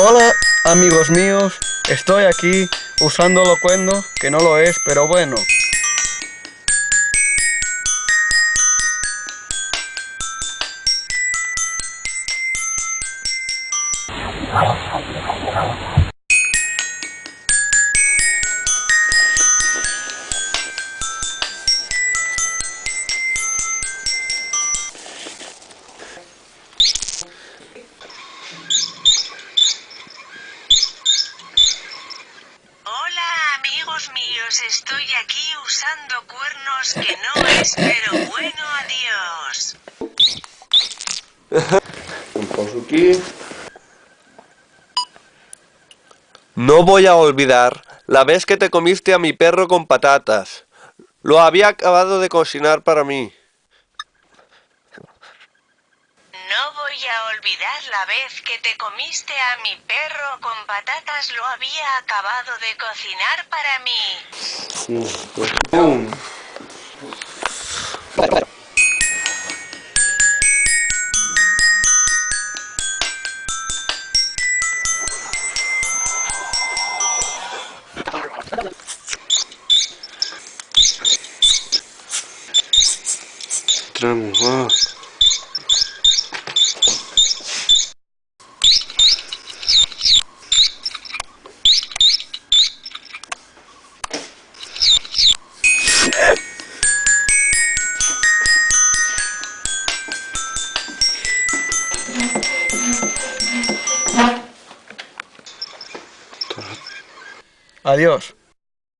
Hola amigos míos, estoy aquí usando locuendo, que no lo es, pero bueno. Amigos míos, estoy aquí usando cuernos que no es, pero bueno, adiós. No voy a olvidar la vez que te comiste a mi perro con patatas. Lo había acabado de cocinar para mí. No voy a olvidar la vez que te comiste a mi perro con patatas, lo había acabado de cocinar para mí. Entramos, Adiós.